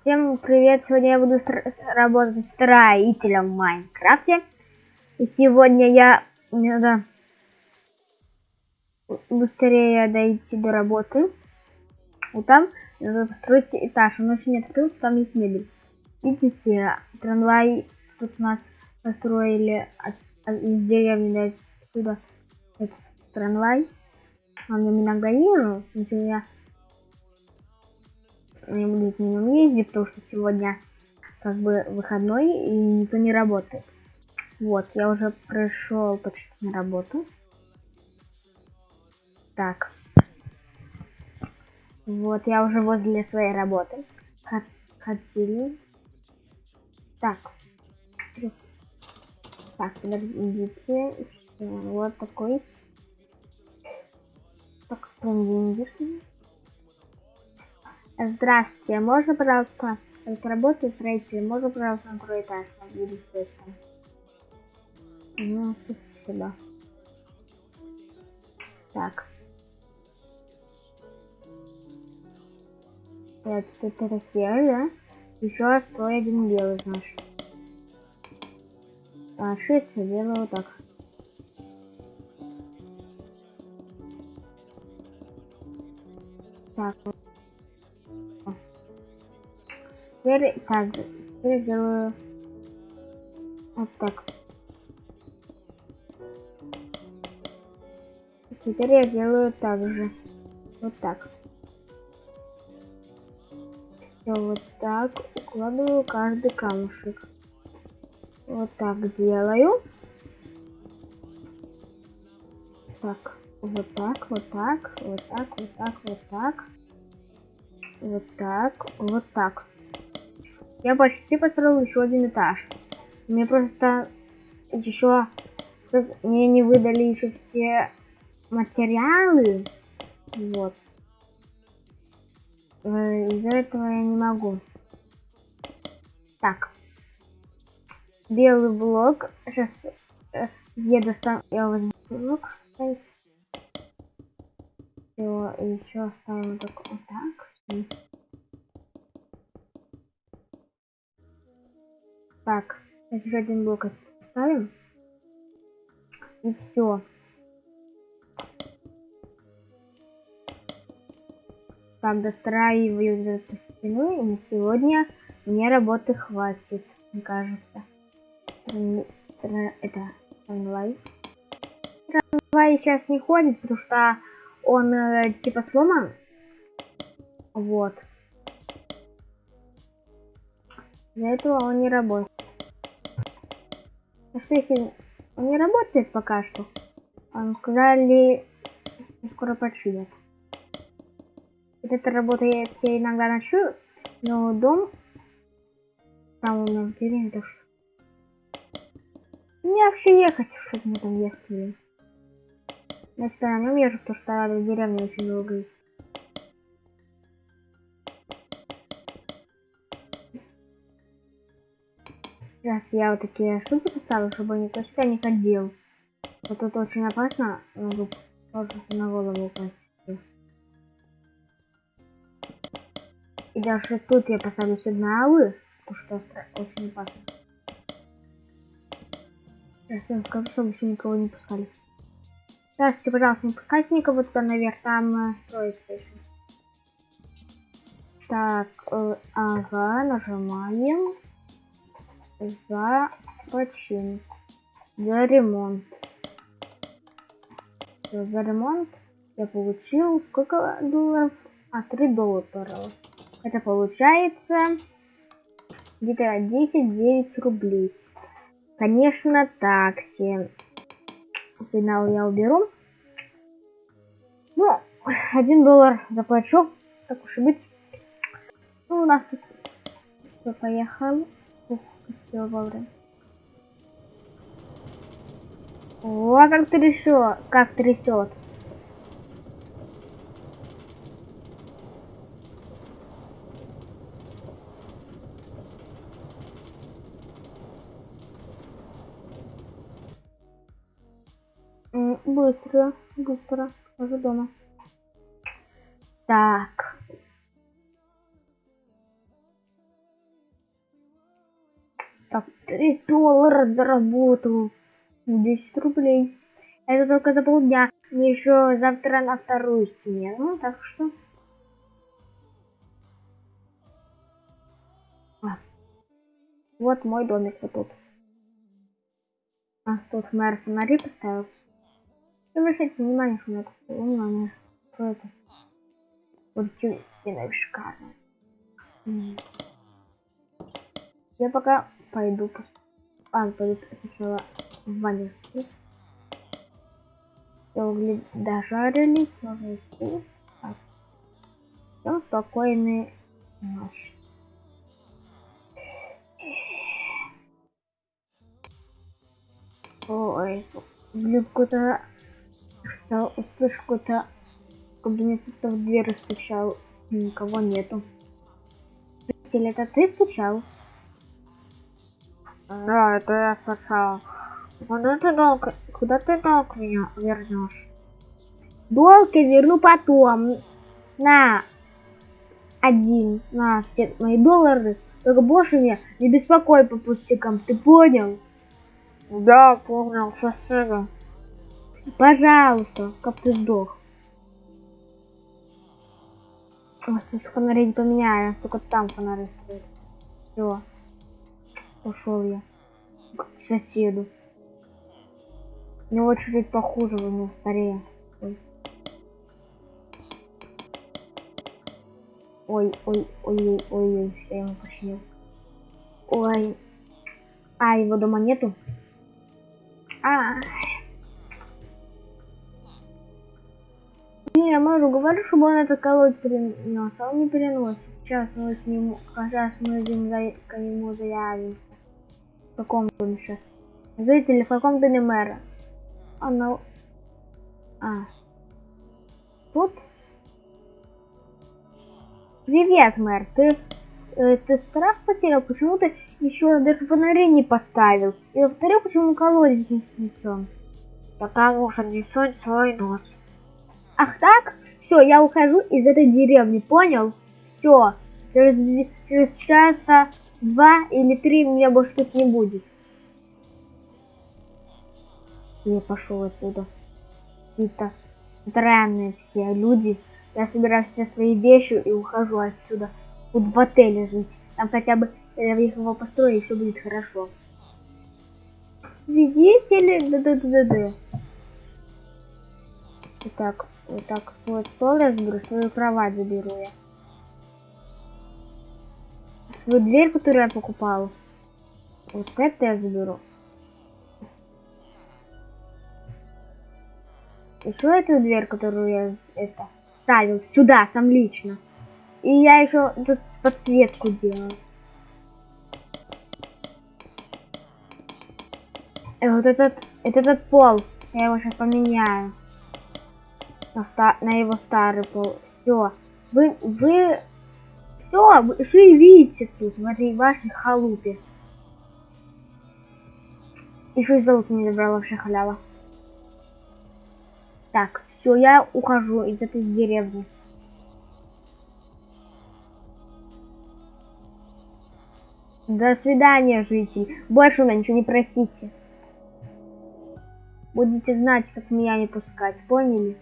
Всем привет! Сегодня я буду работать строителем в Майнкрафте. И сегодня я... Мне надо быстрее дойти до работы. И там надо построить этаж. Он не открылся, там есть мебель. Видите, трамвай тут у нас построили от- от- из деревни до сюда. Этот трамвай. Он меня гонил, но я не буду на нем ездить, потому что сегодня как бы выходной и никто не работает. Вот, я уже пришел почти на работу. Так. Вот, я уже возле своей работы. Хот- Хотели. Так. Так, подождите. Вот такой. Так, прям деньги. Здравствуйте, можно, пожалуйста, только работаю строителем, можно, пожалуйста, на второй этаж, будет точно. Ну, спасибо. Так. Это, это Россия, да? Еще стой один белый, знаешь. А, шесть я делаю вот так. Так, Теперь так, теперь делаю вот так. Теперь я делаю так же. Вот так. Все вот так. Укладываю каждый камушек. Вот так делаю. Так, вот так, вот так, вот так, вот так, вот так. Вот так, вот так. Я почти построил еще один этаж. Мне просто еще мне не выдали еще все материалы. Вот. Э, Из-за этого я не могу. Так. Белый блок. Сейчас я достану. Я возьму блок. Все, еще ставим так вот так. Так, еще один блок ставим. И все. Так, достраиваю эту стену, и на сегодня мне работы хватит, мне кажется. Это трамвай. Трамвай сейчас не ходит, потому что он э, типа сломан. Вот. Для этого он не работает. Если он не работает пока что? Он сказали, скоро починят. Вот эта работа я, иногда ночую, но дом там у меня что... Мне вообще ехать, чтобы мне там ехать. Всегда на нем езжу, потому что до деревни очень долго идти. Сейчас я вот такие штуки поставлю, чтобы никто сюда не ходил. Вот тут очень опасно, могу просто на голову упасть. И даже тут я поставлю сигналы, потому что очень опасно. Сейчас я скажу, чтобы еще никого не пускали. Здравствуйте, пожалуйста, не пускайте никого туда наверх, там э, строится еще. Так, э, ага, нажимаем за почин, за ремонт. Всё, за ремонт я получил сколько долларов? А, 3 доллара. Это получается где-то 10-9 рублей. Конечно, такси. Сигнал я уберу. Ну, 1 доллар заплачу. Так уж и быть. Ну, у нас тут все поехал. Все вовремя. О, как трясет, как трясет. Быстро, быстро, уже дома. Так. Так, 3 доллара заработал. 10 рублей. Это только за полдня. Мне еще завтра на вторую смену, так что... А. Вот мой домик вот тут. А, тут мэр фонари поставил. Обращайте внимание, что на внимание. Что это? Вот стены шикарные. Я пока пойду. А, пойду сначала в ванну. Угли дожарились, можно идти. Так. Все, спокойной ночи. Ой, блин, какой-то... Услышь какой-то... Кабинет в дверь стучал. Никого нету. Или это ты стучал? Да, это я стучал. Куда ты долг, куда ты долг меня вернешь? Долг я верну потом. На. Один. На все мои доллары. Только больше меня не беспокой по пустякам. Ты понял? Да, понял. Спасибо. Пожалуйста, как ты сдох. Сейчас фонари не поменяю, только там фонари стоят. Все. Ушел я к соседу. У него чуть-чуть похуже, у него старее. Ой, ой, ой, ой, ой, ой, я ему починил. Ой. А, его дома нету? А. Не, я могу говорю, чтобы он это колодец перенес, а он не переносит. Сейчас мы с ним, сейчас мы за, к нему заявимся. Каком доме сейчас? Зрители, в каком доме мэра? Она... А. Тут? Привет, мэр. Ты, э, ты страх потерял? Почему ты еще даже фонари не поставил? И во-вторых, почему колодец не снесен? Потому что несет свой нос. Ах так? Все, я ухожу из этой деревни, понял? Все. Через, через часа два или три меня больше тут не будет. Я пошел отсюда. Какие-то странные все люди. Я собираю все свои вещи и ухожу отсюда. Буду в отеле жить. Там хотя бы я его построю, и все будет хорошо. Видите ли? Да-да-да-да. Итак, вот так свой стол я заберу, свою кровать заберу я. Свою дверь, которую я покупал. Вот это я заберу. Еще эту дверь, которую я это ставил сюда, сам лично. И я еще тут подсветку делал. И вот этот, этот пол, я его сейчас поменяю на, на его старый пол. Все. Вы, вы, все, вы живите тут, в этой вашей халупе. И золото не забрала вообще халява. Так, все, я ухожу из этой деревни. До свидания, житель. Больше у меня ничего не просите. Будете знать, как меня не пускать, поняли?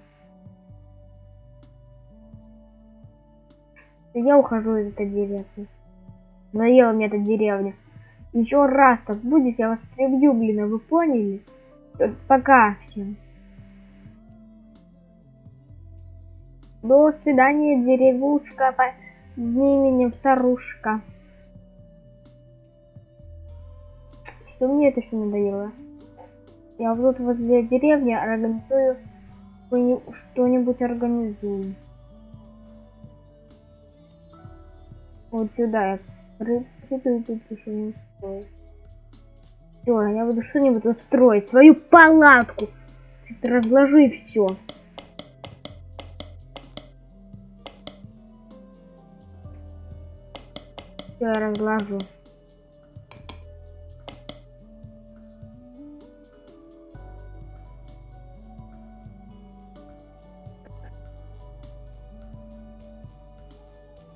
Я ухожу из этой деревни. Наела мне эта деревня. Еще раз так будет, я вас прибью, блин, а вы поняли? Пока всем. До свидания, деревушка под именем Старушка. Что мне это все надоело? Я вот возле деревни организую что-нибудь организую. Вот сюда я приду. Все, я буду что-нибудь устроить. Свою палатку. Разложи все. Все, я разложу.